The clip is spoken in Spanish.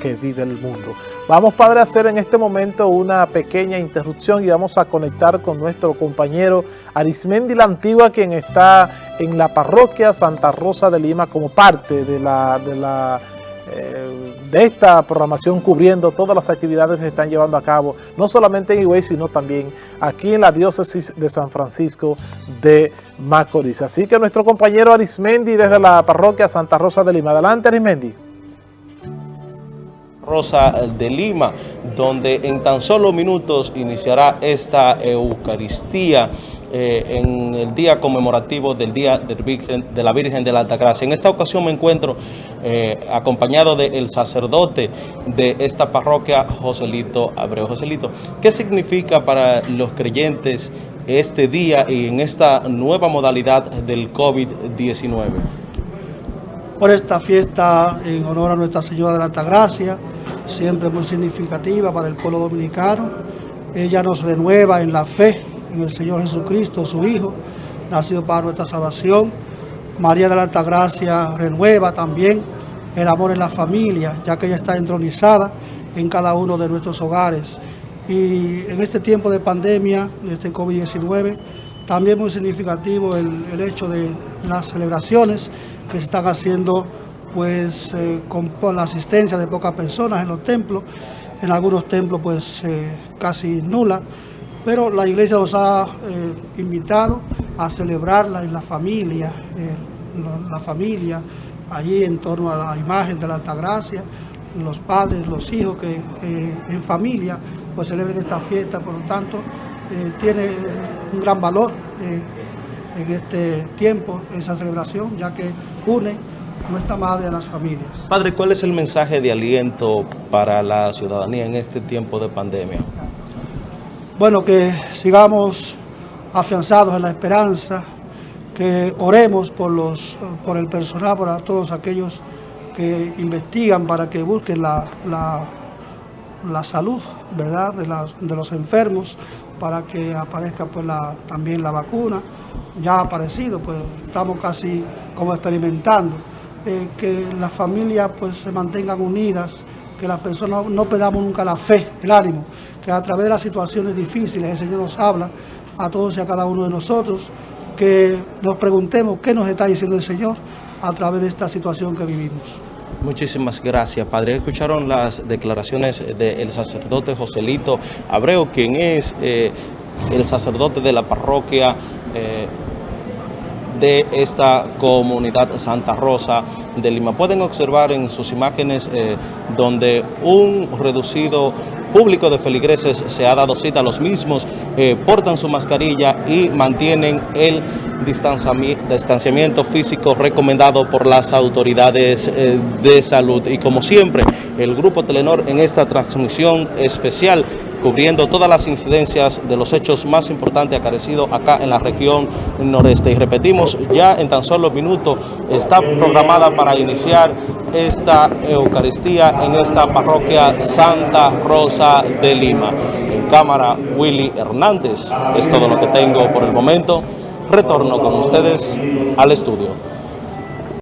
que vive el mundo. Vamos, Padre, a hacer en este momento una pequeña interrupción y vamos a conectar con nuestro compañero Arismendi La Antigua, quien está en la parroquia Santa Rosa de Lima como parte de la, de la eh, de esta programación cubriendo todas las actividades que se están llevando a cabo, no solamente en Higüey, sino también aquí en la diócesis de San Francisco de Macorís. Así que nuestro compañero Arismendi desde la parroquia Santa Rosa de Lima. Adelante, Arismendi. Rosa de Lima, donde en tan solo minutos iniciará esta Eucaristía eh, en el día conmemorativo del Día de la Virgen de la Altagracia. En esta ocasión me encuentro eh, acompañado del sacerdote de esta parroquia, Joselito Abreu. Joselito, ¿qué significa para los creyentes este día y en esta nueva modalidad del COVID-19? Por esta fiesta en honor a Nuestra Señora de la Altagracia, siempre muy significativa para el pueblo dominicano. Ella nos renueva en la fe en el Señor Jesucristo, su Hijo, nacido para nuestra salvación. María de la Altagracia renueva también el amor en la familia, ya que ella está entronizada en cada uno de nuestros hogares. Y en este tiempo de pandemia, de este COVID-19, también muy significativo el, el, hecho de las celebraciones que se están haciendo pues eh, con, la asistencia de pocas personas en los templos, en algunos templos pues eh, casi nula, pero la iglesia nos ha eh, invitado a celebrarla en la familia, la familia, allí en torno a la imagen de la Altagracia, los padres, los hijos que en familia pues celebren esta fiesta, por lo tanto tiene un gran valor en este tiempo esa celebración, ya que une nuestra madre a las familias. Padre, ¿cuál es el mensaje de aliento para la ciudadanía en este tiempo de pandemia? Bueno, que sigamos afianzados en la esperanza, que oremos por, los, por el personal, por todos aquellos que investigan para que busquen la, la, la salud ¿verdad? De, las, de los enfermos, para que aparezca pues, la, también la vacuna. Ya ha aparecido, pues estamos casi como experimentando eh, que las familias pues se mantengan unidas, que las personas no perdamos nunca la fe, el ánimo, que a través de las situaciones difíciles el Señor nos habla a todos y a cada uno de nosotros, que nos preguntemos qué nos está diciendo el Señor a través de esta situación que vivimos. Muchísimas gracias, Padre. Escucharon las declaraciones del sacerdote Joselito Abreu, quien es eh, el sacerdote de la parroquia eh, de esta comunidad Santa Rosa de Lima. Pueden observar en sus imágenes eh, donde un reducido público de feligreses se ha dado cita, los mismos eh, portan su mascarilla y mantienen el distanciamiento físico recomendado por las autoridades eh, de salud. Y como siempre, el Grupo Telenor en esta transmisión especial cubriendo todas las incidencias de los hechos más importantes acarecidos acá en la región noreste. Y repetimos, ya en tan solo minutos está programada para iniciar esta Eucaristía en esta parroquia Santa Rosa de Lima. En cámara, Willy Hernández. Es todo lo que tengo por el momento. Retorno con ustedes al estudio.